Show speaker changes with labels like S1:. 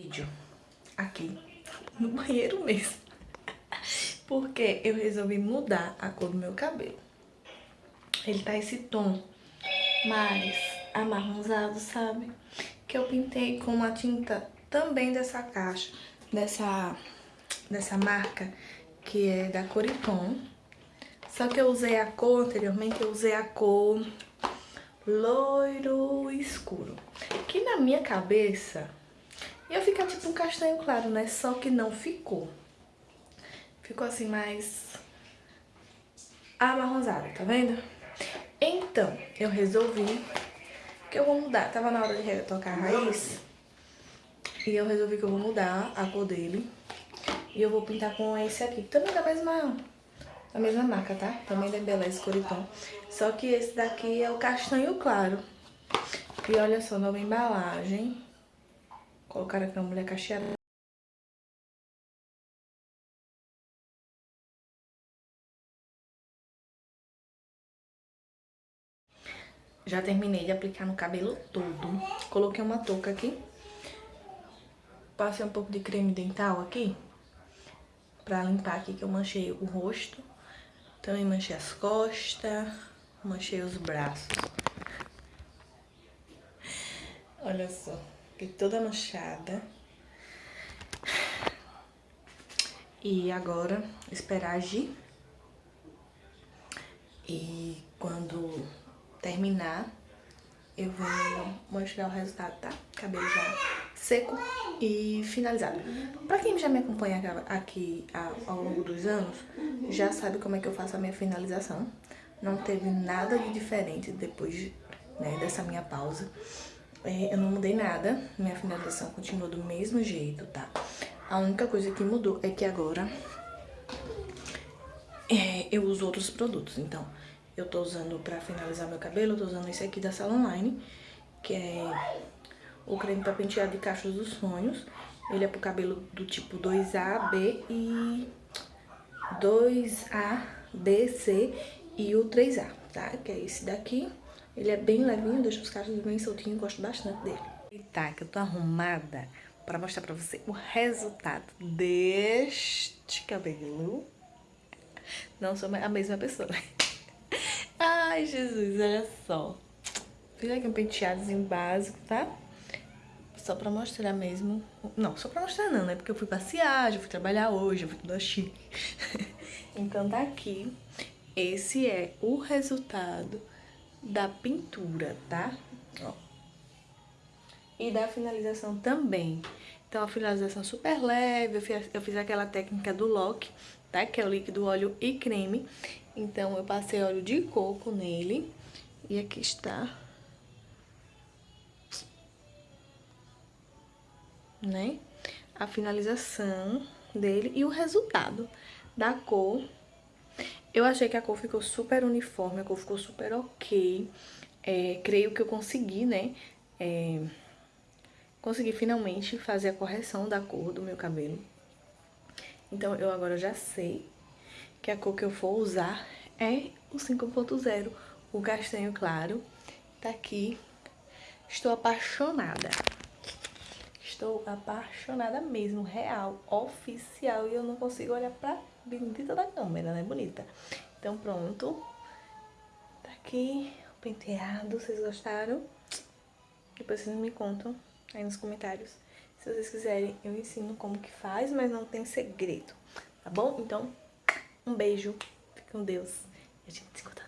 S1: vídeo aqui no banheiro mesmo. Porque eu resolvi mudar a cor do meu cabelo. Ele tá esse tom mais amarronzado, sabe? Que eu pintei com uma tinta também dessa caixa, dessa, dessa marca, que é da Coriton. Só que eu usei a cor, anteriormente eu usei a cor loiro escuro. Que na minha cabeça ia ficar tipo um castanho claro, né? Só que não ficou. Ficou assim mais amarronzado, tá vendo? Então, eu resolvi que eu vou mudar. Tava na hora de retocar a raiz. E eu resolvi que eu vou mudar a cor dele. E eu vou pintar com esse aqui. Também da mesma, da mesma marca, tá? Também da Embeleze Coriton. Só que esse daqui é o castanho claro. E olha só, nova embalagem. Colocaram aqui uma mulher cacheada. Já terminei de aplicar no cabelo todo. Coloquei uma touca aqui. Passei um pouco de creme dental aqui. Pra limpar aqui que eu manchei o rosto. Também manchei as costas. Manchei os braços. Olha só. Fiquei toda manchada. E agora, esperar agir. E quando terminar, eu vou mostrar o resultado, tá? Cabelo já seco e finalizado. Pra quem já me acompanha aqui ao longo dos anos, já sabe como é que eu faço a minha finalização. Não teve nada de diferente depois né, dessa minha pausa. É, eu não mudei nada, minha finalização continua do mesmo jeito, tá? A única coisa que mudou é que agora é, eu uso outros produtos, então eu tô usando pra finalizar meu cabelo, eu tô usando esse aqui da Salonline, que é o creme pra pentear de cachos dos sonhos. Ele é pro cabelo do tipo 2A, B e 2A, B, C e o 3A, tá? Que é esse daqui. Ele é bem levinho, deixa os cachos bem soltinhos, gosto bastante dele. E tá, que eu tô arrumada pra mostrar pra você o resultado deste cabelo. Não sou a mesma pessoa, né? Ai, Jesus, olha só. Fiz aqui um penteadozinho básico, tá? Só pra mostrar mesmo. Não, só pra mostrar não, né? Porque eu fui passear, já fui trabalhar hoje, eu fui tudo chique. então tá aqui. Esse é o resultado da pintura, tá? Ó. E da finalização também. Então, a finalização super leve, eu fiz, eu fiz aquela técnica do lock, tá? Que é o líquido, óleo e creme. Então, eu passei óleo de coco nele. E aqui está. Né? A finalização dele e o resultado da cor. Eu achei que a cor ficou super uniforme, a cor ficou super ok. É, creio que eu consegui, né? É, consegui finalmente fazer a correção da cor do meu cabelo. Então, eu agora já sei que a cor que eu for usar é o 5.0, o castanho claro. Tá aqui. Estou apaixonada. Estou apaixonada mesmo, real, oficial. E eu não consigo olhar pra bendita da câmera, né? Bonita. Então, pronto. Tá aqui o penteado. Vocês gostaram? Depois vocês me contam aí nos comentários. Se vocês quiserem, eu ensino como que faz, mas não tem segredo, tá bom? Então, um beijo, fique com Deus e a gente se encontra